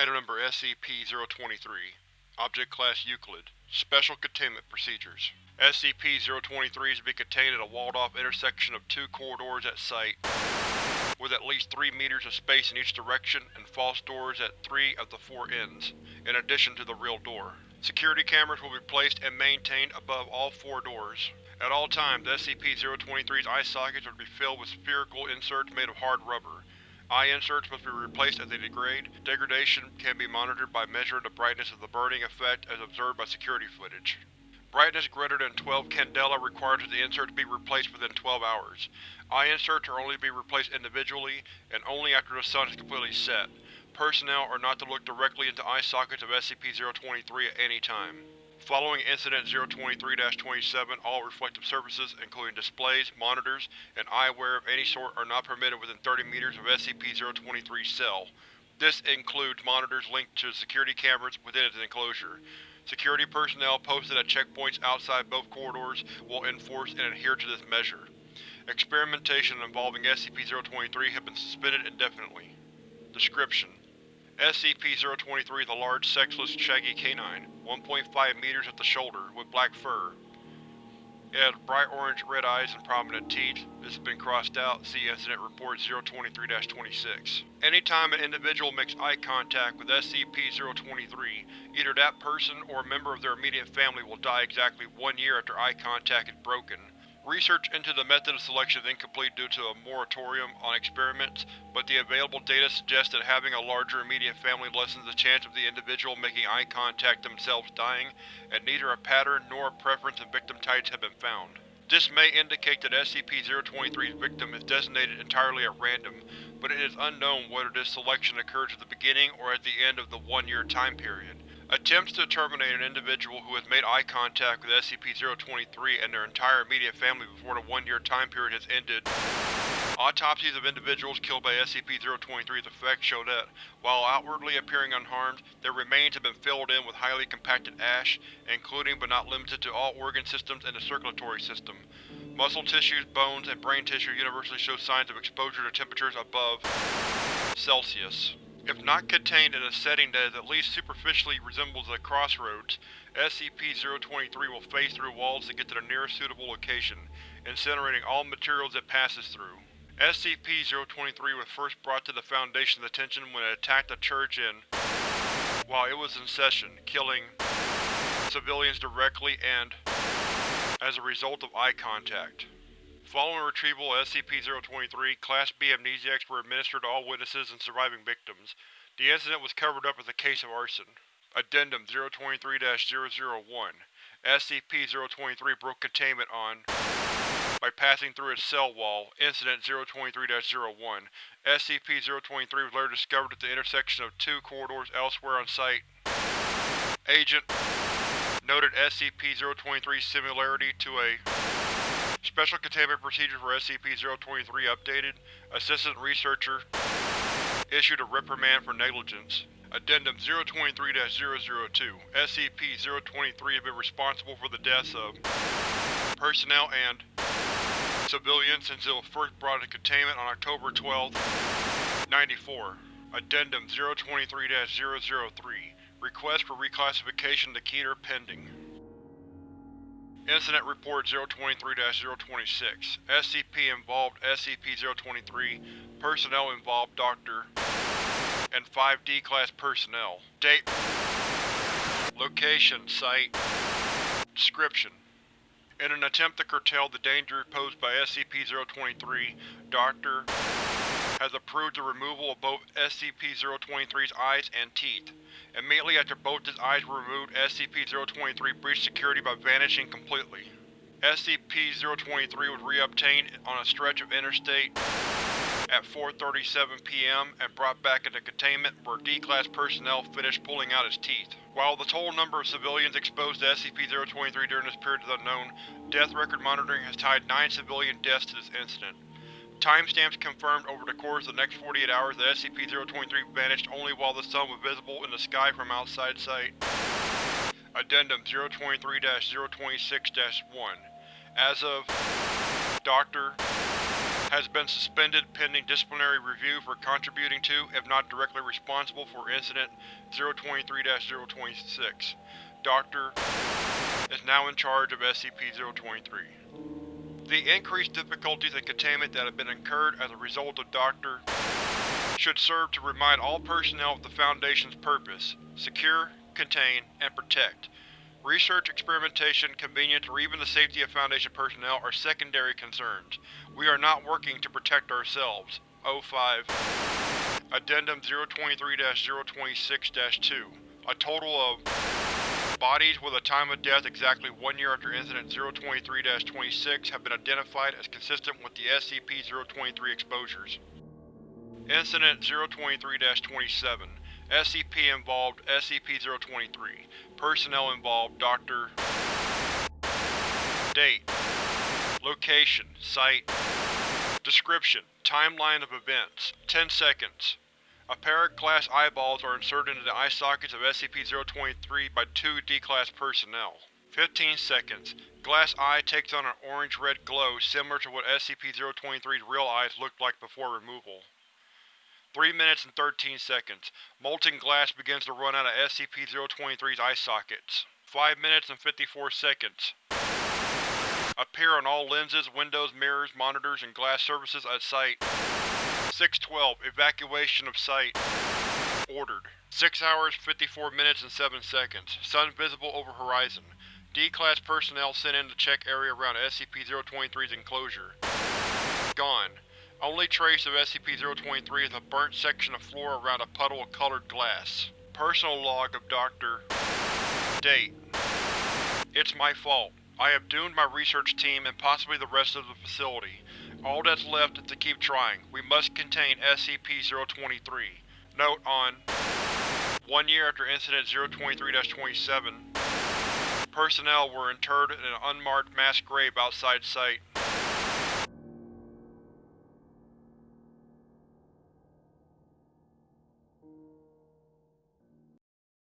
Item Number SCP-023 Object Class Euclid Special Containment Procedures SCP-023 is to be contained at a walled-off intersection of two corridors at Site, with at least 3 meters of space in each direction and false doors at three of the four ends, in addition to the real door. Security cameras will be placed and maintained above all four doors. At all times, SCP-023's eye sockets are to be filled with spherical inserts made of hard rubber. Eye inserts must be replaced as they degrade. Degradation can be monitored by measuring the brightness of the burning effect as observed by security footage. Brightness greater than 12 candela requires that the inserts be replaced within 12 hours. Eye inserts are only to be replaced individually, and only after the sun is completely set. Personnel are not to look directly into eye sockets of SCP-023 at any time. Following Incident 023-27, all reflective surfaces, including displays, monitors, and eyewear of any sort are not permitted within 30 meters of SCP-023's cell. This includes monitors linked to security cameras within its enclosure. Security personnel posted at checkpoints outside both corridors will enforce and adhere to this measure. Experimentation involving SCP-023 has been suspended indefinitely. Description: SCP-023 is a large, sexless, shaggy canine, 1.5 meters at the shoulder, with black fur. It has bright orange red eyes and prominent teeth. This has been crossed out. See Incident Report 023-26. Anytime an individual makes eye contact with SCP-023, either that person or a member of their immediate family will die exactly one year after eye contact is broken. Research into the method of selection is incomplete due to a moratorium on experiments, but the available data suggests that having a larger immediate family lessens the chance of the individual making eye contact themselves dying, and neither a pattern nor a preference in victim types have been found. This may indicate that SCP-023's victim is designated entirely at random, but it is unknown whether this selection occurs at the beginning or at the end of the one-year time period. Attempts to terminate an individual who has made eye contact with SCP-023 and their entire immediate family before the one-year time period has ended. Autopsies of individuals killed by SCP-023's effects show that, while outwardly appearing unharmed, their remains have been filled in with highly compacted ash, including but not limited to all organ systems and the circulatory system. Muscle tissues, bones, and brain tissue universally show signs of exposure to temperatures above Celsius. If not contained in a setting that at least superficially resembles a crossroads, SCP-023 will phase through walls to get to the nearest suitable location, incinerating all materials it passes through. SCP-023 was first brought to the Foundation's attention when it attacked a church in while it was in session, killing civilians directly and as a result of eye contact. Following retrieval of SCP-023, Class B amnestics were administered to all witnesses and surviving victims. The incident was covered up as a case of arson. Addendum 023-001 SCP-023 broke containment on by passing through its cell wall. Incident 023-01 SCP-023 was later discovered at the intersection of two corridors elsewhere on site. Agent noted SCP-023's similarity to a Special Containment Procedures for SCP-023 updated. Assistant Researcher issued a reprimand for negligence. Addendum 023-002 SCP-023 has been responsible for the deaths of personnel and civilians since it was first brought into containment on October 12, 94. Addendum 023-003 Request for reclassification to Keter pending. Incident Report 023-026 SCP involved SCP-023 Personnel involved Dr. and 5 D-Class personnel. Date Location Site Description In an attempt to curtail the danger posed by SCP-023, Dr. has approved the removal of both SCP-023's eyes and teeth. Immediately after both his eyes were removed, SCP-023 breached security by vanishing completely. SCP-023 was reobtained on a stretch of interstate at 4.37 p.m. and brought back into containment where D-Class personnel finished pulling out his teeth. While the total number of civilians exposed to SCP-023 during this period is unknown, death record monitoring has tied nine civilian deaths to this incident. Timestamps confirmed over the course of the next 48 hours that SCP-023 vanished only while the sun was visible in the sky from outside sight. Addendum 023-026-1 As of Dr. has been suspended pending disciplinary review for contributing to, if not directly responsible for Incident 023-026. Dr. is now in charge of SCP-023. The increased difficulties and containment that have been incurred as a result of Dr. should serve to remind all personnel of the Foundation's purpose – secure, contain, and protect. Research, experimentation, convenience, or even the safety of Foundation personnel are secondary concerns. We are not working to protect ourselves. O5 Addendum 023-026-2 A total of Bodies with a time of death exactly one year after Incident 023-26 have been identified as consistent with the SCP-023 exposures. Incident 023-27 SCP involved SCP-023 Personnel involved Dr. Date. Location. Site. Description. Timeline of events. 10 seconds a pair of glass eyeballs are inserted into the eye sockets of SCP-023 by two D-Class personnel. 15 seconds. Glass eye takes on an orange-red glow similar to what SCP-023's real eyes looked like before removal. 3 minutes and 13 seconds. Molten glass begins to run out of SCP-023's eye sockets. 5 minutes and 54 seconds. Appear on all lenses, windows, mirrors, monitors, and glass surfaces at site. 612. Evacuation of site. Ordered. 6 hours, 54 minutes and 7 seconds. Sun visible over horizon. D-Class personnel sent in to check area around SCP-023's enclosure. Gone. Only trace of SCP-023 is a burnt section of floor around a puddle of colored glass. Personal log of Dr. Date. It's my fault. I have doomed my research team and possibly the rest of the facility. All that's left is to keep trying. We must contain SCP-023. Note on One year after Incident 023-27, personnel were interred in an unmarked mass grave outside site.